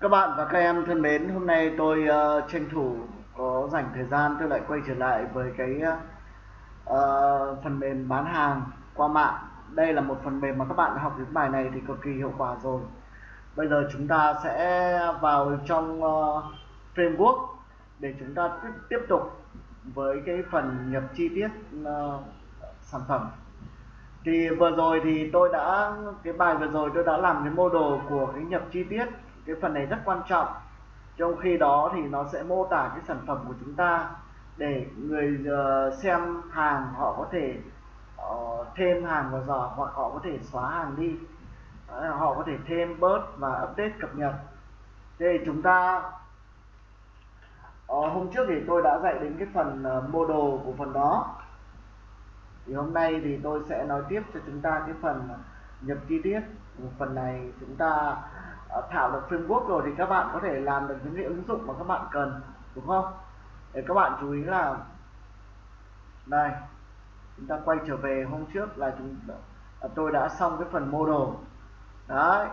Các bạn và các em thân mến, hôm nay tôi uh, tranh thủ có dành thời gian tôi lại quay trở lại với cái uh, phần mềm bán hàng qua mạng. Đây là một phần mềm mà các bạn học những bài này thì cực kỳ hiệu quả rồi. Bây giờ chúng ta sẽ vào trong uh, framework để chúng ta tiếp, tiếp tục với cái phần nhập chi tiết uh, sản phẩm thì vừa rồi thì tôi đã cái bài vừa rồi tôi đã làm cái model của cái nhập chi tiết cái phần này rất quan trọng. Trong khi đó thì nó sẽ mô tả cái sản phẩm của chúng ta để người ờ, xem hàng họ có thể uh, thêm hàng vào giỏ hoặc họ có thể xóa hàng đi. Đấy, họ có thể thêm bớt và update cập nhật. Thế thì chúng ta uh, hôm trước thì tôi đã dạy đến cái phần uh, đồ của phần đó. Thì hôm nay thì tôi sẽ nói tiếp cho chúng ta cái phần nhập chi tiết phần này chúng ta ờ, thảo được framework rồi thì các bạn có thể làm được những cái ứng dụng mà các bạn cần đúng không? Để các bạn chú ý là đây chúng ta quay trở về hôm trước là chúng ờ, tôi đã xong cái phần model. Đấy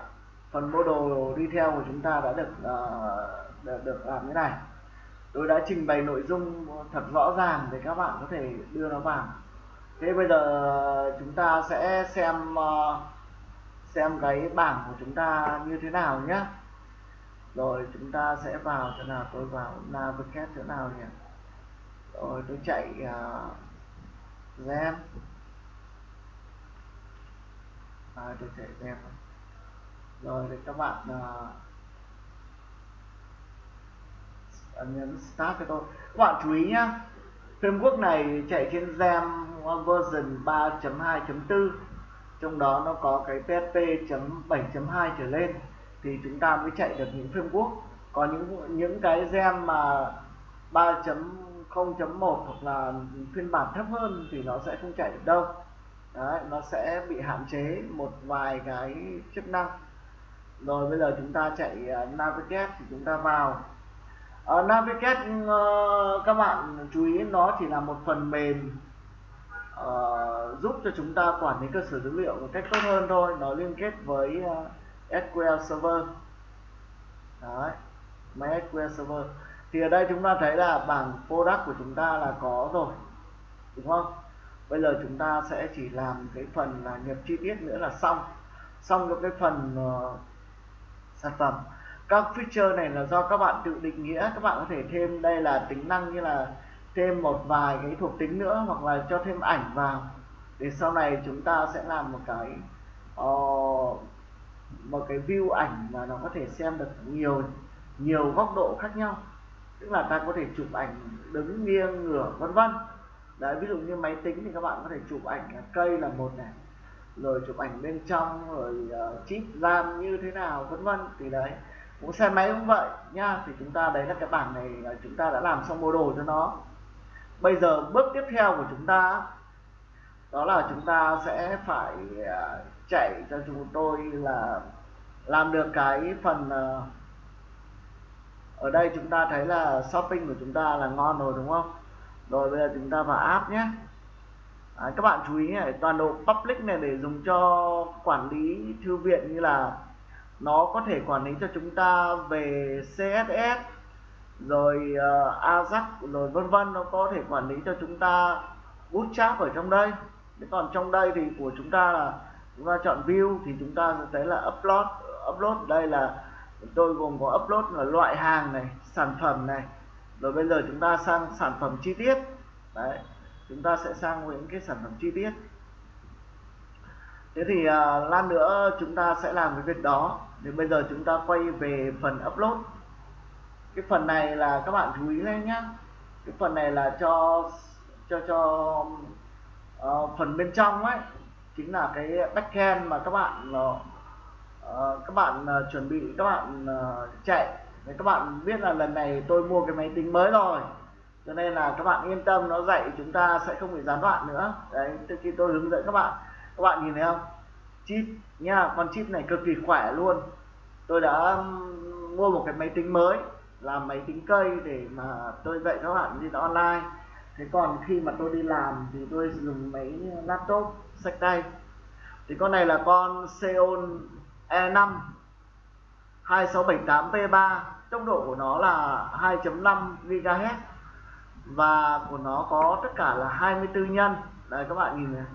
phần model đi theo của chúng ta đã được ờ, uh, được, được làm thế này. Tôi đã trình bày nội dung thật rõ ràng để các bạn có thể đưa nó vào. Thế bây giờ chúng ta sẽ xem uh, xem cái bảng của chúng ta như thế nào nhé rồi chúng ta sẽ vào chỗ nào? Tôi vào navigate chỗ nào nhỉ? Rồi tôi chạy à, uh, gen à, tôi chạy gen rồi thì các bạn uh, nhấn start cho tôi. Các bạn chú ý nhá framework này chạy trên gem version 3.2.4 trong đó nó có cái PHP 7.2 trở lên thì chúng ta mới chạy được những framework. Có những những cái gem mà 3.0.1 hoặc là phiên bản thấp hơn thì nó sẽ không chạy được đâu. Đấy, nó sẽ bị hạn chế một vài cái chức năng. Rồi bây giờ chúng ta chạy uh, navigate thì chúng ta vào. Uh, navigate uh, các bạn chú ý nó chỉ là một phần mềm uh, giúp cho chúng ta quản lý cơ sở dữ liệu một cách tốt hơn thôi. Nó liên kết với ờ, uh, SQL Server. Đấy, MySQL Server. Thì ở đây chúng ta thấy là bảng product của chúng ta là có rồi đúng không? Bây giờ chúng ta sẽ chỉ làm cái phần là nhập chi tiết nữa là xong. Xong cho cái phần uh, sản phẩm. Các feature này là do các bạn tự định nghĩa. Các bạn có thể thêm đây là tính năng như là thêm một vài cái thuộc tính nữa hoặc là cho thêm ảnh vào để sau này chúng ta sẽ làm một cái uh, một cái view ảnh mà nó có thể xem được nhiều nhiều góc độ khác nhau. Tức là ta có thể chụp ảnh đứng nghiêng ngửa vân vân. Đấy ví dụ như máy tính thì các bạn có thể chụp ảnh cây là một này rồi chụp ảnh bên trong rồi uh, chip ram như thế nào vân vân. Thì đấy cũng xe máy cũng vậy nha. Thì chúng ta đấy là cái bảng này là chúng ta đã làm xong mô đồ cho nó bây giờ bước tiếp theo của chúng ta đó là chúng ta sẽ phải à, chạy cho chúng tôi là làm được cái phần à, ở đây chúng ta thấy là shopping của chúng ta là ngon rồi đúng không? Rồi bây giờ chúng ta vào app nhé. À, các bạn chú ý này toàn bộ public này để dùng cho quản lý thư viện như là nó có thể quản lý cho chúng ta về CSS rồi uh, Ajax rồi vân vân nó có thể quản lý cho chúng ta bootstrap ở trong đây. Thế còn trong đây thì của chúng ta là chúng ta chọn view thì chúng ta sẽ thấy là upload upload đây là tôi gồm có upload là loại hàng này sản phẩm này. Rồi bây giờ chúng ta sang sản phẩm chi tiết. Đấy chúng ta sẽ sang những cái sản phẩm chi tiết. Thế thì uh, lát nữa chúng ta sẽ làm cái việc đó. Thì bây giờ chúng ta quay về phần upload cái phần này là các bạn chú ý lên nhá. Cái phần này là cho cho cho uh, phần bên trong ấy chính là cái backend mà các bạn uh, các bạn uh, chuẩn bị các bạn uh, chạy. Đấy, các bạn biết là lần này tôi mua cái máy tính mới rồi cho nên là các bạn yên tâm nó dạy chúng ta sẽ không bị gián đoạn nữa. Đấy từ khi tôi hướng dẫn các bạn các bạn nhìn thấy không? Chip nha con chip này cực kỳ khỏe luôn. Tôi đã mua một cái máy tính mới làm máy tính cây để mà tôi dạy các bạn trên online. Thế còn khi mà tôi đi làm thì tôi dùng máy laptop sách tay. Thì con này là con Xeon E5 2678p3 tốc độ của nó là 2.5 GHz và của nó có tất cả là 24 nhân. Đây các bạn nhìn này,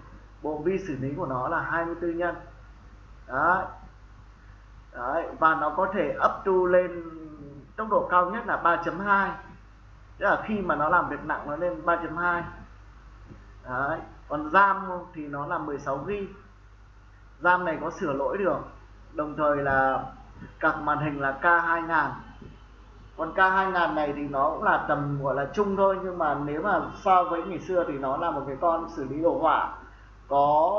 bộ vi xử lý của nó là 24 nhân. Đấy. Đấy, và nó có thể up to lên tốc độ cao nhất là 3.2 tức là khi mà nó làm việc nặng nó lên 3.2 đấy còn RAM thì nó là 16 GB RAM này có sửa lỗi được đồng thời là cặp màn hình là K2000 còn K2000 này thì nó cũng là tầm gọi là chung thôi nhưng mà nếu mà so với ngày xưa thì nó là một cái con xử lý đồ họa có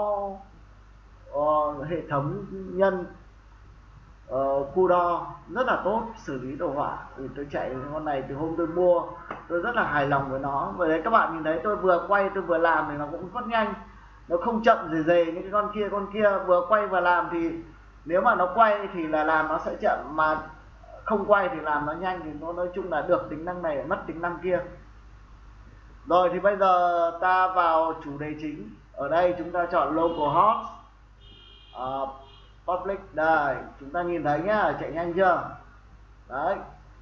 uh, hệ thống nhân uh, đo rất là tốt xử lý đồ họa. Thì tôi chạy con này từ hôm tôi mua tôi rất là hài lòng với nó. Bởi đấy các bạn nhìn thấy tôi vừa quay tôi vừa làm thì nó cũng rất nhanh. Nó không chậm rề rề những cái con kia con kia vừa quay và làm thì nếu mà nó quay thì là làm nó sẽ chậm mà không quay thì làm nó nhanh thì nó nói chung là được tính năng này mất tính năng kia. Rồi thì bây giờ ta vào chủ đề chính. Ở đây chúng ta chọn local host uh, ờ, public đây chúng ta nhìn thấy nhá, chạy nhanh chưa? Đấy,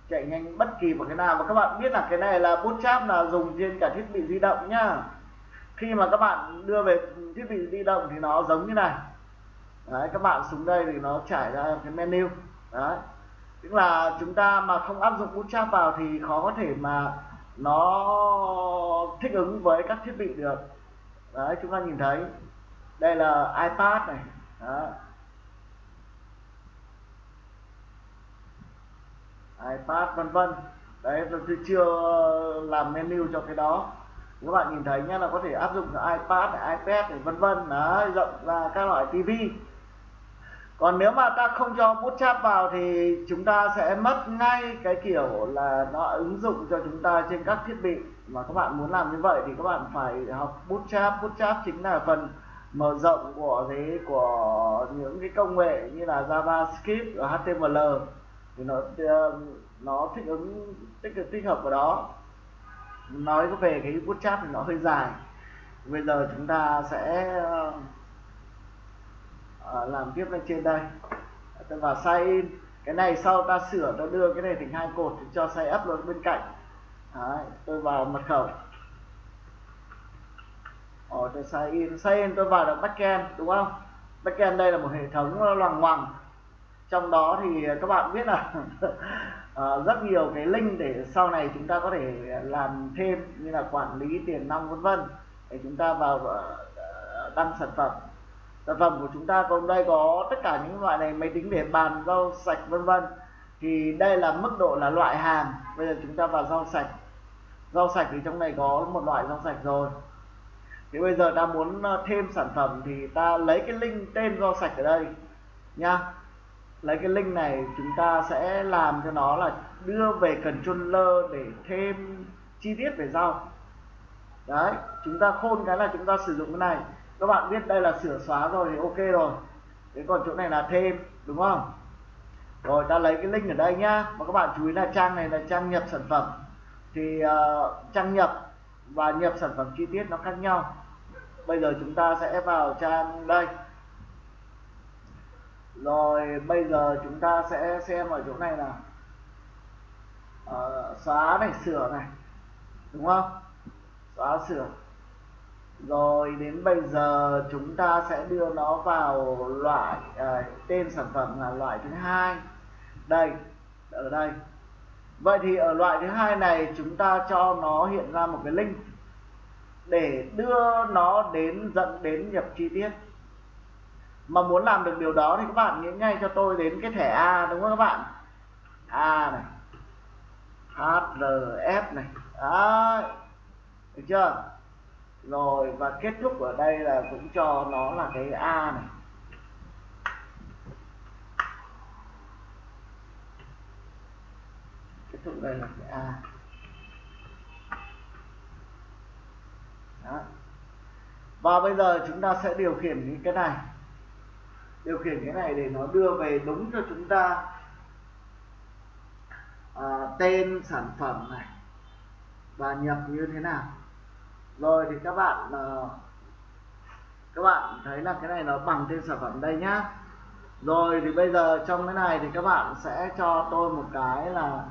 chạy nhanh bất kỳ một cái nào. Mà các bạn biết là cái này là bootstrap là dùng trên cả thiết bị di động nhá. Khi mà các bạn đưa về thiết bị di động thì nó giống như này. Đấy, các bạn xuống đây thì nó trải ra cái menu. Đấy, tức là chúng ta mà không áp dụng bootstrap vào thì khó có thể mà nó thích ứng với các thiết bị được. Đấy, chúng ta nhìn thấy. Đây là ipad này. Đấy. Ipad, vân vân. Đấy, tôi chưa làm menu cho cái đó. Các bạn nhìn thấy nhé là có thể áp dụng cho ipad ipad vân vân. Đấy, rộng ra các loại tivi còn nếu mà ta không cho bootstrap vào thì chúng ta sẽ mất ngay cái kiểu là nó ứng dụng cho chúng ta trên các thiết bị. Mà các bạn muốn làm như vậy thì các bạn phải học bootstrap bootstrap chính là phần mở rộng của thế của những cái công nghệ như là javascript và html thì nó um, nó thích ứng tích cực tích hợp vào đó. Nói về cái bootstrap thì nó hơi dài. Bây giờ chúng ta sẽ uh, à, làm tiếp lên trên đây. Tôi vào sign. In cái này sau ta sửa ta đưa cái này thành hai cột thì cho sign up luôn bên cạnh. Đấy, tôi vào mật khẩu. Ở tôi sign in. Sign in tôi vào được backend đúng không? Backend đây là một hệ thống loằng ngoằng trong đó thì các bạn biết là ờ, rất nhiều cái link để sau này chúng ta có thể làm thêm như là quản lý tiền nong vân vân. Để chúng ta vào ờ, đăng sản phẩm. Sản phẩm của chúng ta còn đây có tất cả những loại này, máy tính để bàn, rau sạch, vân vân. Thì đây là mức độ là loại hàng. Bây giờ chúng ta vào rau sạch. Rau sạch thì trong này có một loại rau sạch rồi. Thì bây giờ ta muốn ờ, thêm sản phẩm thì ta lấy cái link tên rau sạch ở đây nha lấy cái link này chúng ta sẽ làm cho nó là đưa về controller để thêm chi tiết về rau đấy chúng ta khôn cái là chúng ta sử dụng cái này. Các bạn biết đây là sửa xóa rồi thì ok rồi. Thế còn chỗ này là thêm đúng không? Rồi ta lấy cái link ở đây nhá. Mà các bạn chú ý là trang này là trang nhập sản phẩm. Thì uh, trang nhập và nhập sản phẩm chi tiết nó khác nhau. Bây giờ chúng ta sẽ vào trang đây rồi bây giờ chúng ta sẽ xem ở chỗ này là uh, ờ, xóa này sửa này. Đúng không? Xóa sửa. Rồi đến bây giờ chúng ta sẽ đưa nó vào loại uh, tên sản phẩm là loại thứ hai. Đây ở đây. Vậy thì ở loại thứ hai này chúng ta cho nó hiện ra một cái link để đưa nó đến dẫn đến nhập chi tiết mà muốn làm được điều đó thì các bạn nghĩ ngay cho tôi đến cái thẻ A, đúng không các bạn? A này HRF này. Đấy, được chưa? Rồi, và kết thúc ở đây là cũng cho nó là cái A này. Kết thúc đây là cái A. Đó. và bây giờ chúng ta sẽ điều khiển cái này điều khiển cái này để nó đưa về đúng cho chúng ta à, tên sản phẩm này và nhập như thế nào. Rồi thì các bạn à, các bạn thấy là cái này nó bằng tên sản phẩm đây nhá. Rồi thì bây giờ trong cái này thì các bạn sẽ cho tôi một cái là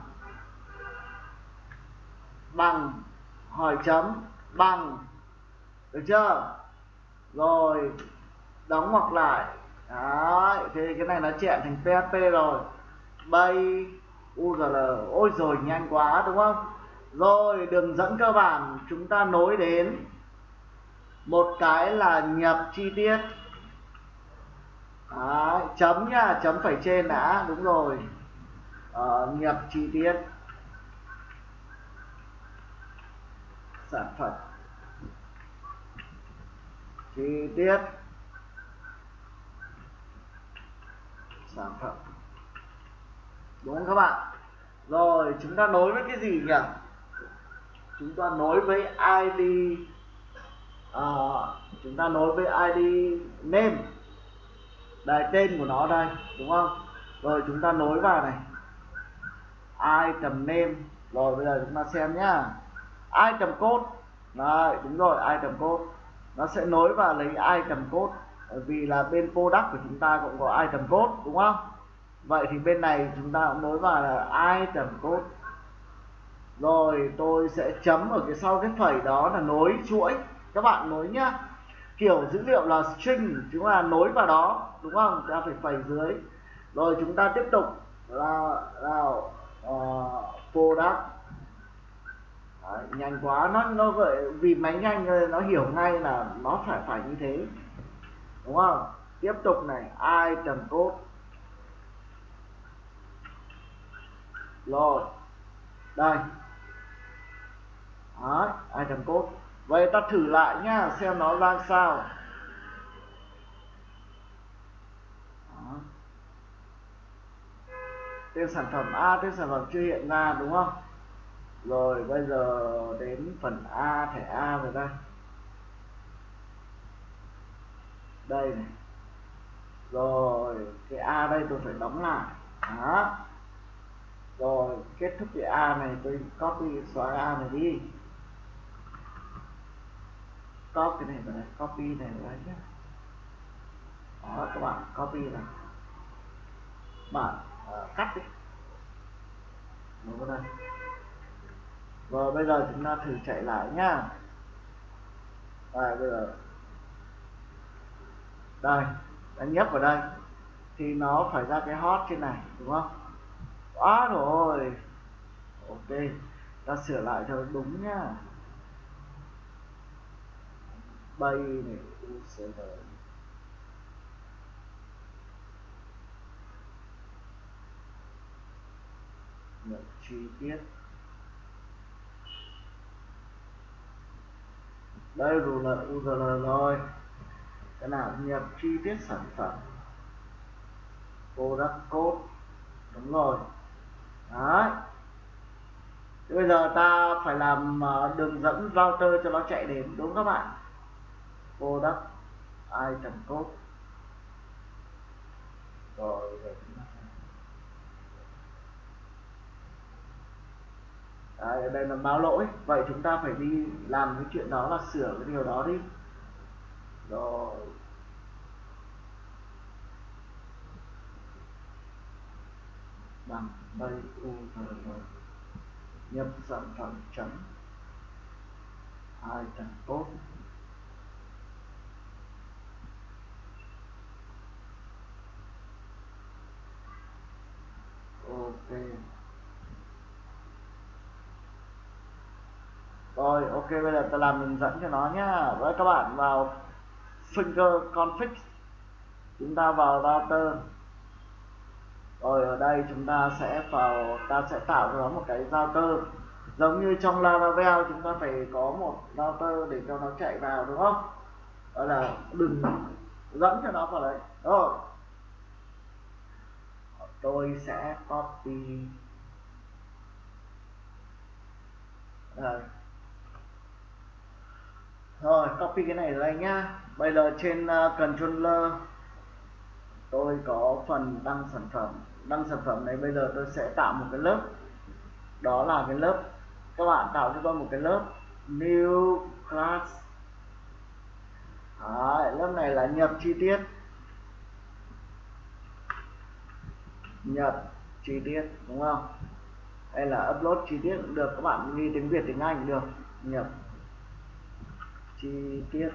bằng hỏi chấm bằng được chưa? Rồi đóng ngoặc lại đấy thì cái này nó chẹn thành php rồi. Bay url ôi rồi nhanh quá đúng không? Rồi đường dẫn cơ bản chúng ta nối đến một cái là nhập chi tiết. Đấy, chấm nha chấm phải trên đã đúng rồi. Ờ, nhập chi tiết. Sản phẩm. Chi tiết. Sản phẩm. Đúng không các bạn? Rồi chúng ta nối với cái gì nhỉ? Chúng ta nối với id à, chúng ta nối với id name. Đây tên của nó đây đúng không? Rồi chúng ta nối vào này. Item name. Rồi bây giờ chúng ta xem nhá. Item code. Đấy, đúng rồi item code. Nó sẽ nối vào lấy item code vì là bên product của chúng ta cũng có item code đúng không? Vậy thì bên này chúng ta cũng nối vào là item code. Rồi tôi sẽ chấm ở cái sau cái phẩy đó là nối chuỗi. Các bạn nối nhá. Kiểu dữ liệu là string chúng ta nối vào đó đúng không? Ta phải phẩy dưới. Rồi chúng ta tiếp tục là là uh, product. Đấy, nhanh quá. Nó nó vậy vì máy nhanh nó hiểu ngay là nó phải phải như thế đúng không? Tiếp tục này ai trần cốt? Rồi đây. Đấy, trần cốt? Vậy ta thử lại nhá xem nó ra sao. Đó. tên sản phẩm A tên sản phẩm chưa hiện ra đúng không? Rồi bây giờ đến phần A thẻ A rồi đây. Đây này. Rồi cái A đây tôi phải đóng lại. Đó. Rồi kết thúc cái A này tôi copy xóa A này đi. Copy cái này vào đây copy này vào đây nhé đó các bạn copy này. Bạn uh, cắt đi. Đúng không đây. Rồi bây giờ chúng ta thử chạy lại nhá. Rồi bây giờ đây đã nhấp vào đây. Thì nó phải ra cái hot trên này, đúng không? Quá rồi. Ok, ta sửa lại cho đúng nhá. Bay này ucl nhập chi tiết. Đây rồi là URL rồi cái nào nhập chi tiết sản phẩm. Product code. Đúng rồi. Đấy. Thế bây giờ ta phải làm ờ, đường dẫn router cho nó chạy đến đúng các bạn? Product item code. Rồi Đấy, ở đây là báo lỗi. Vậy chúng ta phải đi làm cái chuyện đó là sửa cái điều đó đi rồi. Bằng bay u nhập sản phẩm chấm. Hai tầng tốt. Ok. Rồi, ok, bây giờ ta làm hướng dẫn cho nó nhá. Với các bạn vào finger config. Chúng ta vào router. Rồi ở đây chúng ta sẽ vào, ta sẽ tạo ra nó một cái router. Giống như trong Laravel, chúng ta phải có một router để cho nó chạy vào, đúng không? Đó là đừng dẫn cho nó vào đấy. Rồi. Tôi sẽ copy. Rồi. Rồi, copy cái này đây nhá bây giờ trên uh, controller tôi có phần đăng sản phẩm. Đăng sản phẩm này bây giờ tôi sẽ tạo một cái lớp. Đó là cái lớp. Các bạn tạo cho tôi một cái lớp. New class. Đấy, lớp này là nhập chi tiết. Nhập chi tiết đúng không? Hay là upload chi tiết. Cũng được các bạn ghi tiếng Việt tiếng Anh cũng được. Nhập chi tiết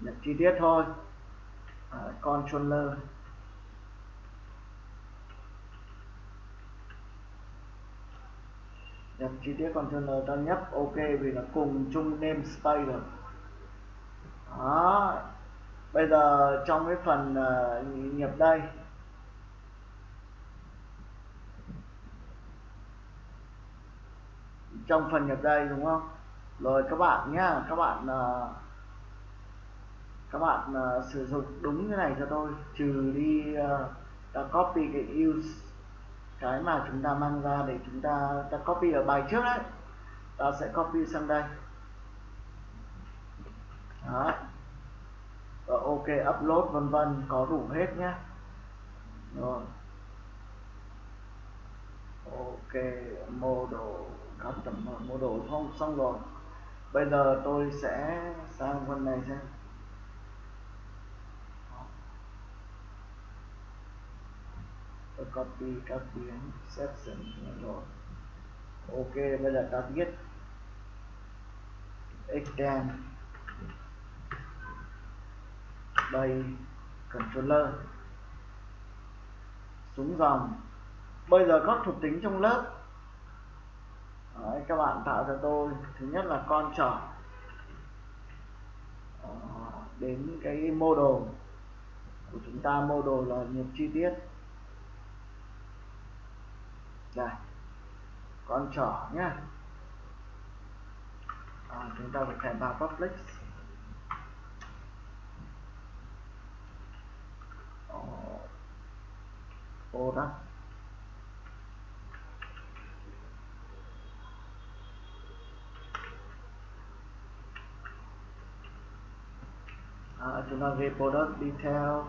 nhập chi tiết thôi. À, controller. Nhập chi tiết controller ta nhấp ok vì nó cùng chung namespace rồi. Đó. Bây giờ trong cái phần à, uh, nhập đây. Trong phần nhập đây đúng không? Rồi các bạn nhá các bạn uh, các bạn uh, sử dụng đúng cái này cho tôi trừ đi uh, ta copy cái use cái mà chúng ta mang ra để chúng ta ta copy ở bài trước đấy. Ta sẽ copy sang đây. Đó. Và ok upload vân vân có đủ hết nhé. Rồi. Ok model custom model không xong rồi. Bây giờ tôi sẽ sang phần này xem. Và copy các biến section rồi. Ok bây giờ ta viết extend đây controller. Xuống dòng. Bây giờ các thuộc tính trong lớp. Đấy, các bạn tạo cho tôi. Thứ nhất là con trỏ ờ, đến cái model của chúng ta. Model là nhập chi tiết đây con trỏ nhá. À, chúng ta phải khai vào public. Product à, chúng ta ghi product detail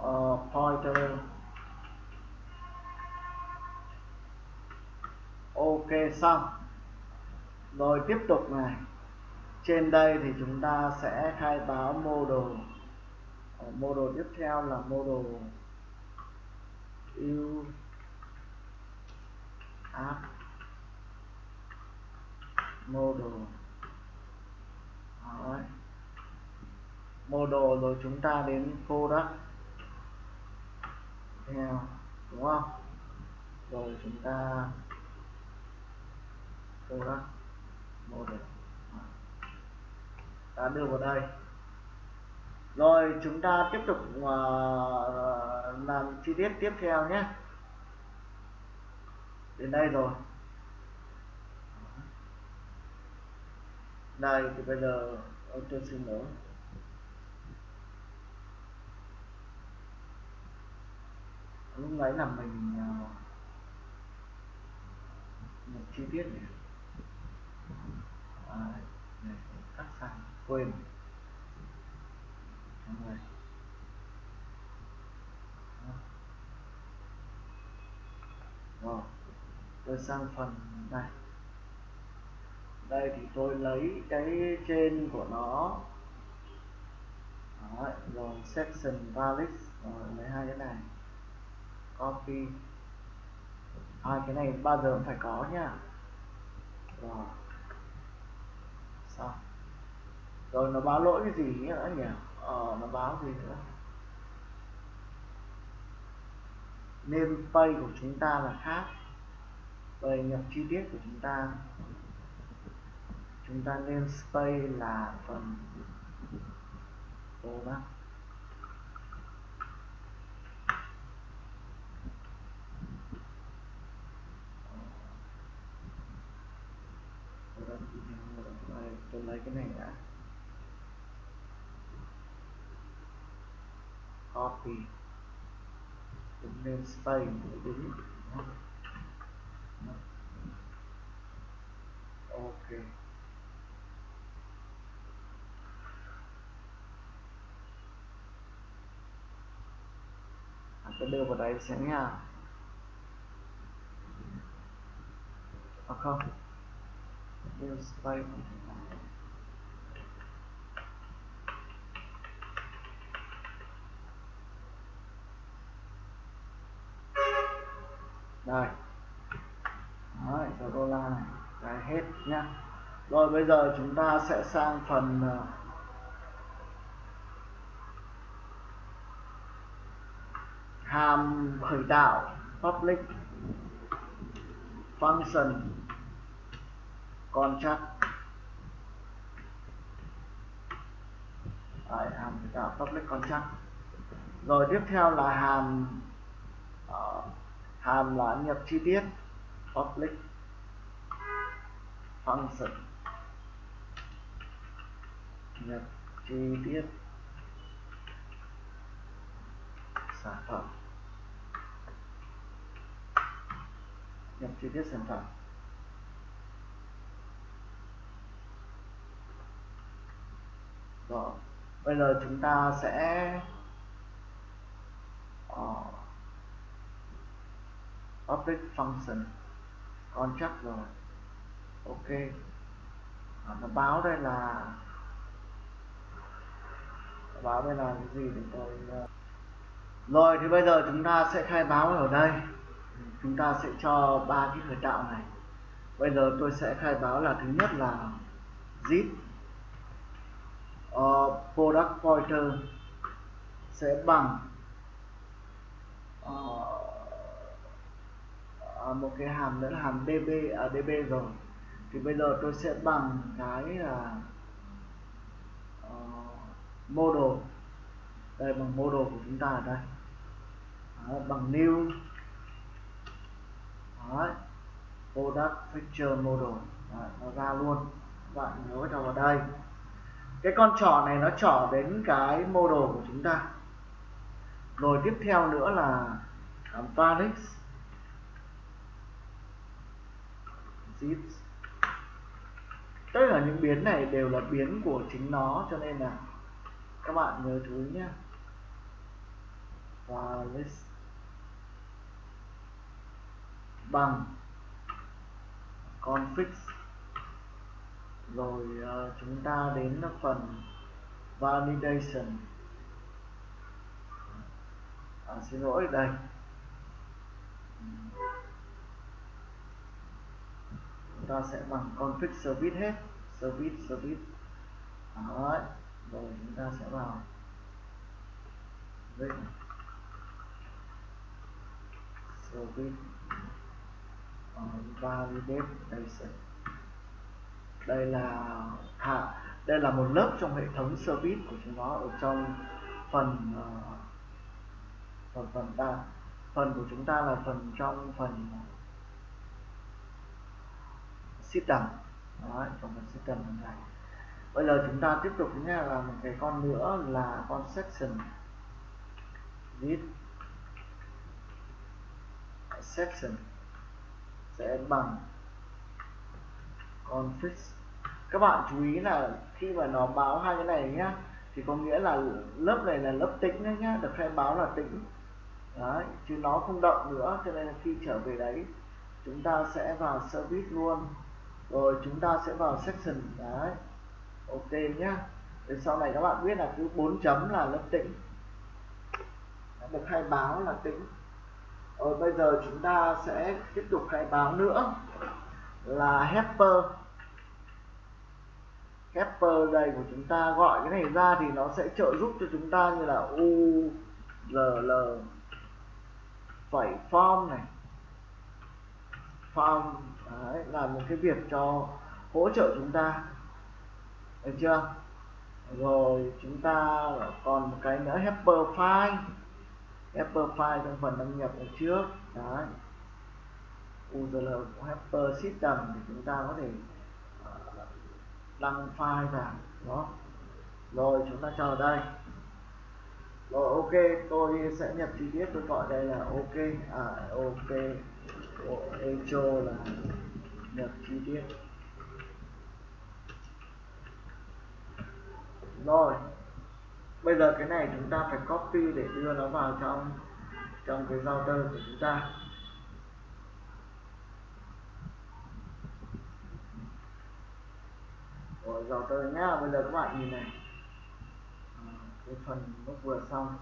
uh, pointer. Ok, xong. Rồi tiếp tục này. Trên đây thì chúng ta sẽ khai báo mô đồ mô đồ tiếp theo là model yêu app mô đồ mô đồ rồi chúng ta đến product theo, đúng không? Rồi chúng ta product model ta đưa vào đây. Rồi chúng ta tiếp tục uh, làm chi tiết tiếp theo nhé. Đến đây rồi. Đây thì bây giờ tôi xin lỗi lúc nãy là mình à, uh, một chi tiết này này cắt sang quên. Trong này rồi tôi sang phần này. Đây thì tôi lấy cái trên của nó. Đấy, rồi section valid. Rồi lấy hai cái này. Copy. Hai cái này bao giờ cũng phải có nhá rồi xong rồi nó báo lỗi cái gì nữa nhỉ? Ờ nó báo gì nữa? Name pay của chúng ta là khác. Về nhập chi tiết của chúng ta. Chúng ta nên space là phần product tôi lấy cái này đã. Copy chúng nên space đúng ok à, tôi đưa vào đây xem nha à không đưa space đây. Đấy, số đô la này. Cái hết nhá. Rồi bây giờ chúng ta sẽ sang phần ờ, hàm khởi tạo public function contract. Đấy, hàm khởi tạo public contract. Rồi tiếp theo là hàm uh, hàm là nhập chi tiết public function. Nhập chi tiết sản phẩm. Nhập chi tiết sản phẩm. Rồi bây giờ chúng ta sẽ uh, public function. Contract rồi. Ok. À, nó báo đây là báo đây là cái gì để tôi ờ, rồi thì bây giờ chúng ta sẽ khai báo ở đây. Chúng ta sẽ cho ba cái khởi tạo này. Bây giờ tôi sẽ khai báo là thứ nhất là zip. Uh, product pointer sẽ bằng uh, Ờ, một cái hàm nữa là hàm db à, db ờ, rồi. Thì bây giờ tôi sẽ bằng cái là uh, model. Đây bằng model của chúng ta ở đây. Đó, bằng new. Đấy. product feature model. Đấy, nó ra luôn. Các bạn nhớ cho vào đây. Cái con trỏ này nó trỏ đến cái model của chúng ta. Rồi tiếp theo nữa là à, um, varix zip tất cả những biến này đều là biến của chính nó cho nên là các bạn nhớ chú ý nhé. Và list bằng config. Rồi uh, chúng ta đến phần validation. À, xin lỗi đây ta sẽ bằng config service hết. Service service. Đấy. rồi chúng ta sẽ vào. Đây service. Ờ, uh, validation đây là à, đây là một lớp trong hệ thống service của chúng nó ở trong phần uh, phần phần ta. Phần của chúng ta là phần trong phần system. Đấy, trong phần system này bây giờ chúng ta tiếp tục nha là một cái con nữa là con section this section sẽ bằng con fix các bạn chú ý là khi mà nó báo hai cái này nhá thì có nghĩa là lớp này là lớp tĩnh đấy nhá được khai báo là tĩnh. Đấy chứ nó không động nữa cho nên là khi trở về đấy chúng ta sẽ vào service luôn rồi chúng ta sẽ vào section, đấy. Ok nhá. Để sau này các bạn biết là cứ 4 chấm là lớp tĩnh. Được khai báo là tĩnh. Rồi bây giờ chúng ta sẽ tiếp tục khai báo nữa. Là helper helper đây của chúng ta gọi cái này ra thì nó sẽ trợ giúp cho chúng ta như là u l l. Phẩy form này. Form đấy, là một cái việc cho hỗ trợ chúng ta. Được chưa? Rồi chúng ta còn một cái nữa helper file. Helper file trong phần đăng nhập ở trước. Đấy. URL của helper system thì chúng ta có thể ờ, đăng file vào. Đó. Rồi chúng ta chờ đây. Rồi ok tôi sẽ nhập chi tiết tôi gọi đây là ok. À ok echo là nhập chi tiết rồi bây giờ cái này chúng ta phải copy để đưa nó vào trong trong cái router của chúng ta. Rồi router nhá bây giờ các bạn nhìn này. À, cái phần nó vừa xong.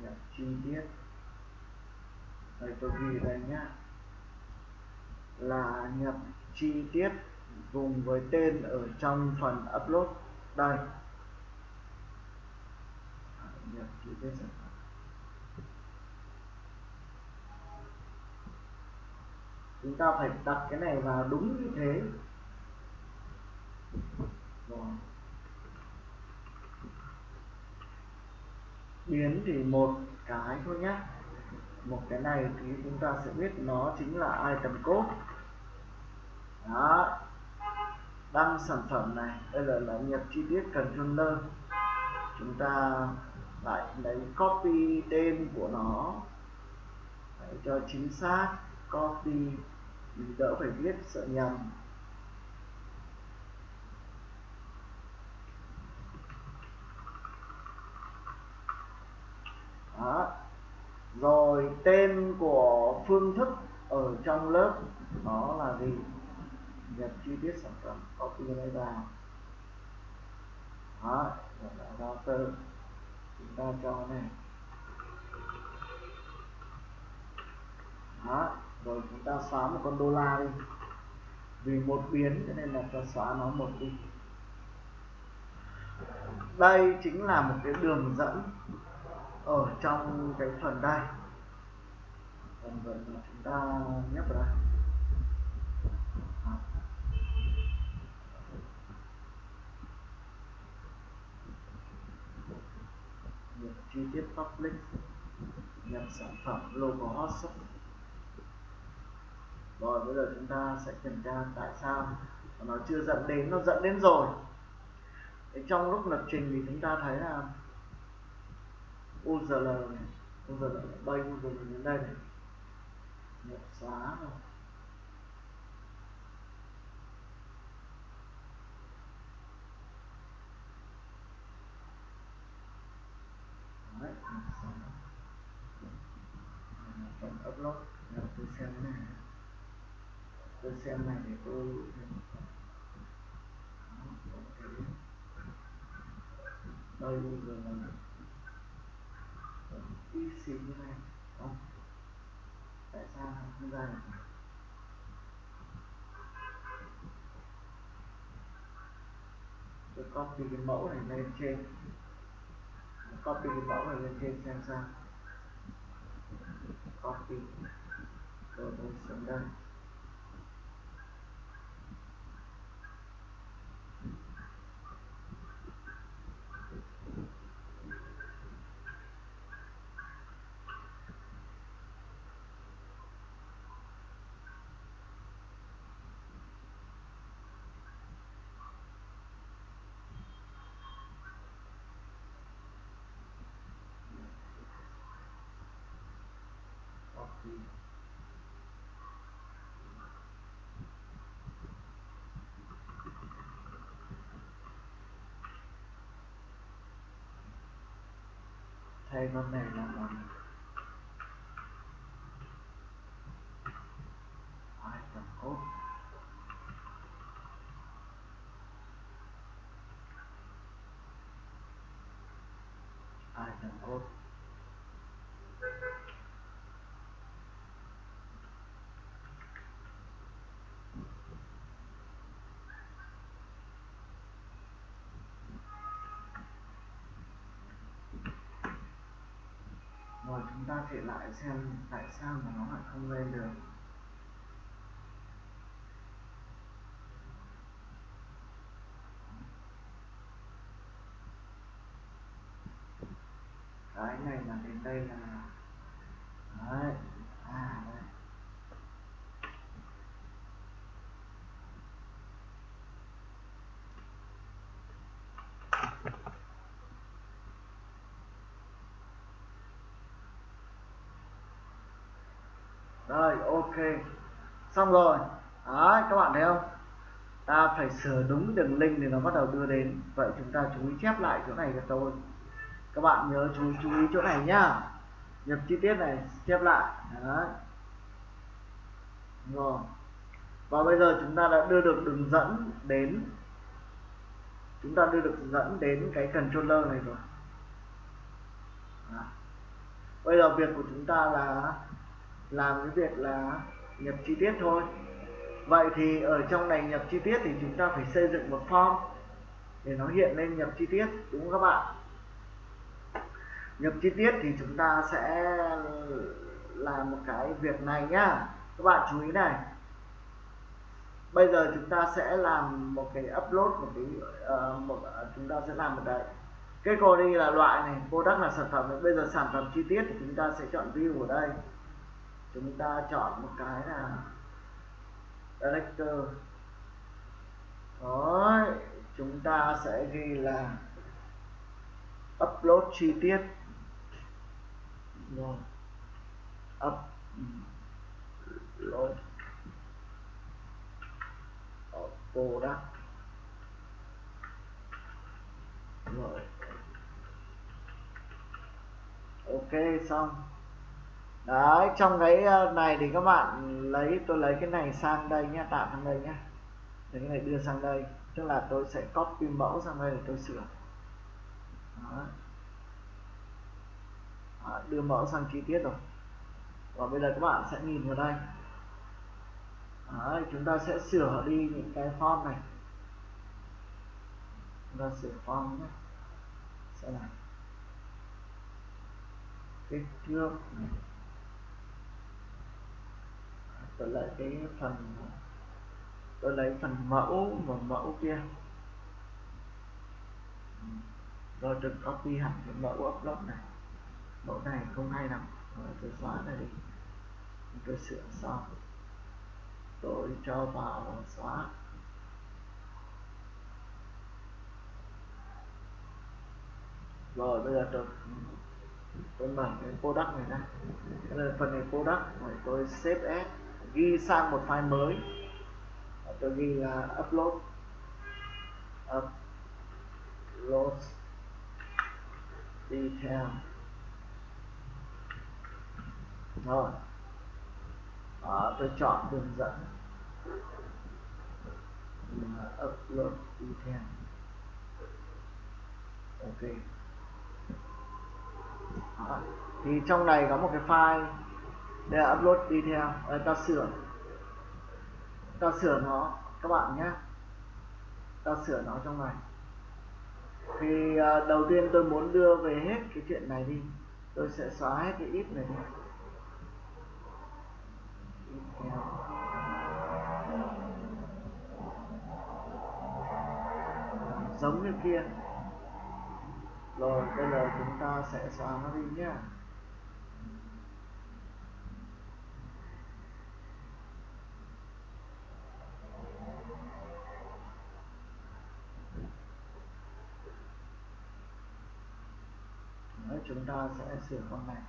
Nhập chi tiết. Đây, tôi ghi đây nhá. Là nhập chi tiết vùng với tên ở trong phần upload. Đây. Nhập chi tiết sản phẩm. Chúng ta phải đặt cái này vào đúng như thế. Rồi. Biến thì một cái thôi nhé một cái này thì chúng ta sẽ biết nó chính là item code. Đó. Đăng sản phẩm này, đây là là nhập chi tiết controller chúng ta lại lấy copy tên của nó. Để cho chính xác. Copy đỡ phải viết sợ nhầm đó rồi tên của phương thức ở trong lớp đó là gì? Nhập chi tiết sản phẩm, copy này vào đó rồi là router chúng ta cho này. Đó, rồi chúng ta xóa một con đô la đi. Vì một biến, cho nên là ta xóa nó một đi. Đây chính là một cái đường dẫn ở trong cái phần đây. Phần phần mà chúng ta nhấp vào đây. Nhập chi tiết public, nhập sản phẩm logo hot rồi bây giờ chúng ta sẽ kiểm tra tại sao nó chưa dẫn đến, nó dẫn đến rồi. Trong lúc lập trình thì chúng ta thấy là URL này URL bay URL đến đây này. Nhập xóa rồi Đấy, nhập phần upload. Là tôi xem này. Tôi xem này để tôi đây rồi này y xì như này không tại sao không ra được? Tôi copy cái mẫu này lên trên copy cái mẫu này lên trên, xem sao. Copy. Rồi tôi xuống đây copy thay con này là bằng item code item code rồi chúng ta thể lại xem tại sao mà nó lại không lên được. Cái này là đến đây là đấy à đây rồi, ok. Xong rồi. Đấy các bạn thấy không? Ta phải sửa đúng đường link thì nó bắt đầu đưa đến. Vậy chúng ta chú ý chép lại chỗ này cho tôi. Các bạn nhớ chú chú ý chỗ này nhá. Nhập chi tiết này, chép lại. Đấy. Rồi. Và bây giờ chúng ta đã đưa được đường dẫn đến. Chúng ta đưa được dẫn đến cái controller này rồi. À. bây giờ việc của chúng ta là làm cái việc là nhập chi tiết thôi. Vậy thì ở trong này nhập chi tiết thì chúng ta phải xây dựng một form để nó hiện lên nhập chi tiết đúng không các bạn? Nhập chi tiết thì chúng ta sẽ làm một cái việc này nhá. Các bạn chú ý này. Bây giờ chúng ta sẽ làm một cái upload một cái uh, một uh, chúng ta sẽ làm một đấy cái đi là loại này product là sản phẩm bây giờ sản phẩm chi tiết thì chúng ta sẽ chọn view ở đây chúng ta chọn một cái là director đó chúng ta sẽ ghi là upload chi tiết. Rồi. Upload. Product. Rồi. Ok, xong đấy trong cái ờ, này thì các bạn lấy tôi lấy cái này sang đây nhé tạo sang đây nhé cái này đưa sang đây tức là tôi sẽ copy mẫu sang đây để tôi sửa. Đó. Đó, đưa mẫu sang chi tiết rồi. Và bây giờ các bạn sẽ nhìn vào đây. Đấy, chúng ta sẽ sửa đi những cái form này. Chúng ta sửa form nhé sẽ là kích thước này tôi lấy cái phần tôi lấy phần mẫu và mẫu kia rồi tôi copy hẳn cái mẫu upload này, mẫu này không hay lắm. Rồi tôi xóa này đi. Tôi sửa xong, tôi cho vào xóa rồi, bây giờ tôi tôi mở cái product này ra. Đây phần này product rồi tôi save as ghi sang một file mới. Tôi ghi là upload. Upload detail rồi. Đó, tôi chọn đường dẫn. Upload detail ok. Đó. thì trong này có một cái file đây là upload theo à, ờ, ta sửa. Ta sửa nó các bạn nhé. Ta sửa nó trong này. Thì à, đầu tiên tôi muốn đưa về hết cái chuyện này đi. Tôi sẽ xóa hết cái ít này đi. Giống như kia. Rồi bây giờ chúng ta sẽ xóa nó đi nhé Đấy, chúng ta sẽ sửa con này.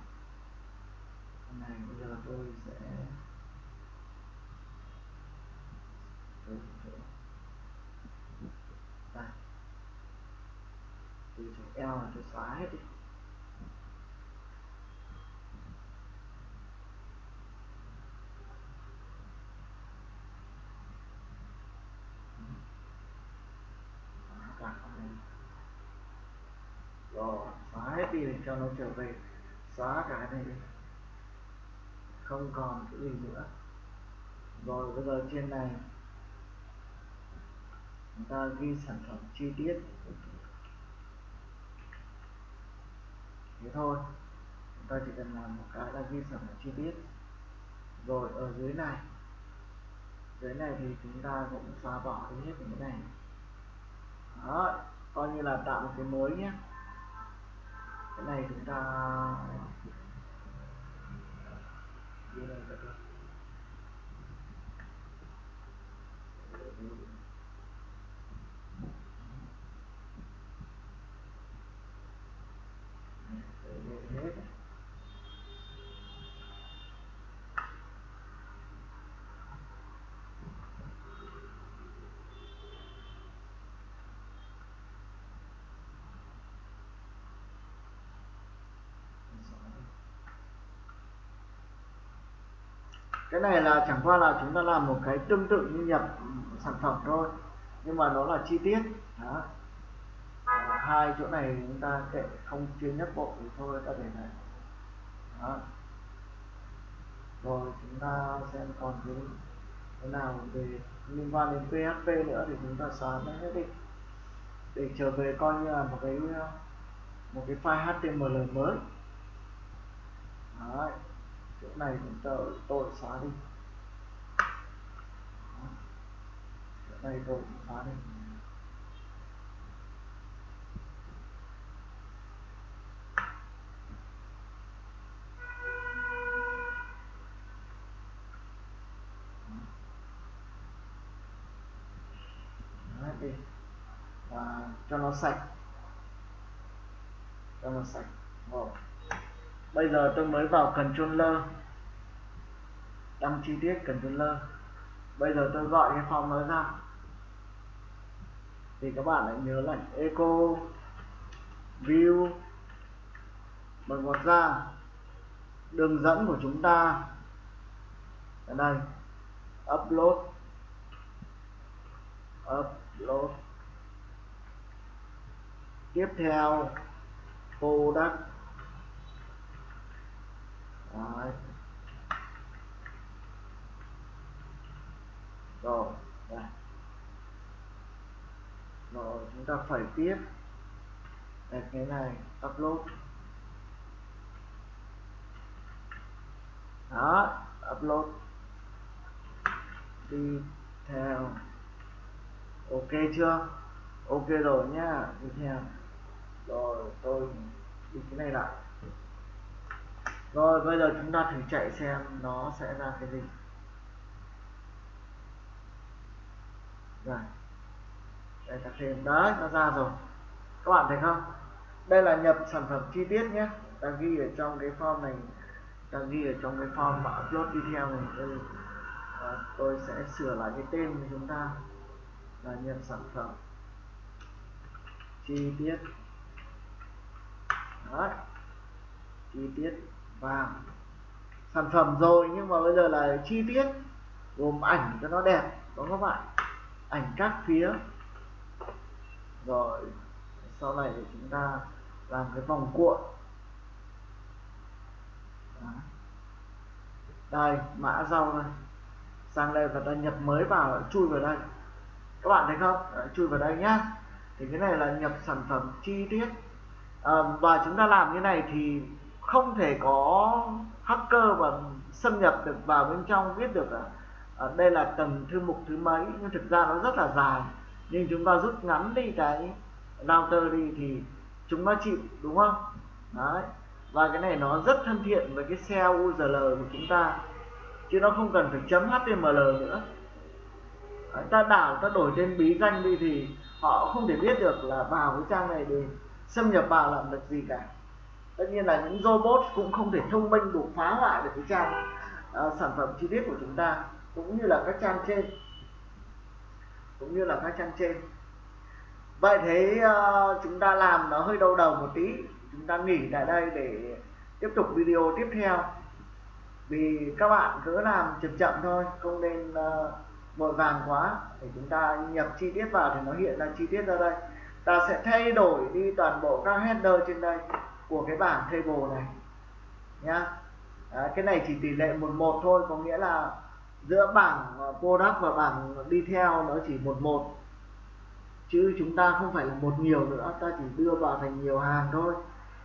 Con này bây giờ tôi sẽ đây. Từ chỗ eo là tôi xóa hết đi rồi xóa hết đi để cho nó trở về, xóa cái này đi. Không còn cái gì nữa. Rồi bây giờ trên này, chúng ta ghi sản phẩm chi tiết. Thế thôi, chúng ta chỉ cần làm một cái là ghi sản phẩm chi tiết. Rồi ở dưới này dưới này thì chúng ta cũng xóa bỏ đi hết những cái này. Đó, coi như là tạo một cái mới nhé cái này chúng ta ghi này được cái này là chẳng qua là chúng ta làm một cái tương tự như nhập sản phẩm thôi nhưng mà nó là chi tiết đó. À, hai chỗ này chúng ta kệ không chia nhất bộ thì thôi ta để này Đó. rồi chúng ta xem còn cái cái nào về liên quan đến PHP nữa thì chúng ta xóa nó hết đi để trở về coi như là một cái một cái file HTML mới Đấy chỗ này chúng ta tôi xóa đi. Chỗ này tôi xóa đi. Đi. Và cho nó sạch. Cho nó sạch. Rồi bây giờ tôi mới vào controller. Đăng chi tiết controller. Bây giờ tôi gọi cái phòng nó ra. Thì các bạn hãy nhớ là echo, view. Bằng ngoặc ra. Đường dẫn của chúng ta. Ở đây. Upload. Upload. Tiếp theo, product. Đấy. rồi, đây. Rồi, chúng ta phải tiếp. Đây, cái này, upload. Đó, upload. Đi theo. Ok chưa? Ok rồi nhá, đi theo. Rồi, tôi đi cái này lại rồi bây giờ chúng ta thử chạy xem nó sẽ ra cái gì. Rồi. Đây ta thêm đấy nó ra rồi. Các bạn thấy không? Đây là nhập sản phẩm chi tiết nhé. Ta ghi ở trong cái form này. Ta ghi ở trong cái form mà upload video này. Đây. À, tôi sẽ sửa lại cái tên của chúng ta. Là nhập sản phẩm chi tiết. Đó, chi tiết vào sản phẩm rồi nhưng mà bây giờ là chi tiết gồm ảnh cho nó đẹp đó các bạn ảnh các phía. Rồi sau này thì chúng ta làm cái vòng cuộn. Đó. đây mã rau này. Sang đây và ta nhập mới vào chui vào đây. Các bạn thấy không? Đấy, chui vào đây nhá. Thì cái này là nhập sản phẩm chi tiết. À, và chúng ta làm như này thì không thể có hacker và xâm nhập được vào bên trong biết được à, à, đây là tầng thư mục thứ mấy. Nhưng thực ra nó rất là dài. Nhưng chúng ta rút ngắn đi cái router đi thì chúng nó chịu đúng không? Đấy. Và cái này nó rất thân thiện với cái xe URL của chúng ta. Chứ nó không cần phải chấm HTML nữa. Đấy, ta đảo ta đổi tên bí danh đi thì họ không thể biết được là vào cái trang này để xâm nhập vào làm được gì cả tất nhiên là những robot cũng không thể thông minh đủ phá hoại được cái trang uh, sản phẩm chi tiết của chúng ta cũng như là các trang trên. Cũng như là các trang trên. Vậy thế uh, chúng ta làm nó hơi đau đầu một tí. Chúng ta nghỉ tại đây để tiếp tục video tiếp theo. Vì các bạn cứ làm chậm chậm thôi không nên uh, vội vàng quá. Để chúng ta nhập chi tiết vào thì nó hiện ra chi tiết ra đây. Ta sẽ thay đổi đi toàn bộ các header trên đây của cái bảng table này nhá. À, cái này chỉ tỷ lệ một một thôi có nghĩa là giữa bảng ờ, product và bảng đi theo nó chỉ một một. Chứ chúng ta không phải là một nhiều nữa ta chỉ đưa vào thành nhiều hàng thôi.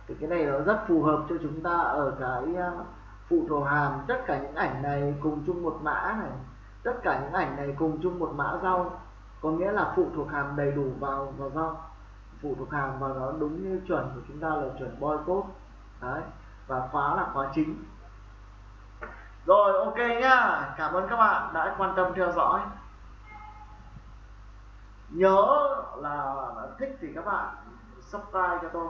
Thì cái này nó rất phù hợp cho chúng ta ở cái ờ, phụ thuộc hàm tất cả những ảnh này cùng chung một mã này tất cả những ảnh này cùng chung một mã rau có nghĩa là phụ thuộc hàm đầy đủ vào vào rau phụ thuộc hàng và nó đúng như chuẩn của chúng ta là chuẩn boy code đấy, và khóa là khóa chính. Rồi, ok nhá. Cảm ơn các bạn đã quan tâm theo dõi. Nhớ là thích thì các bạn subscribe cho tôi.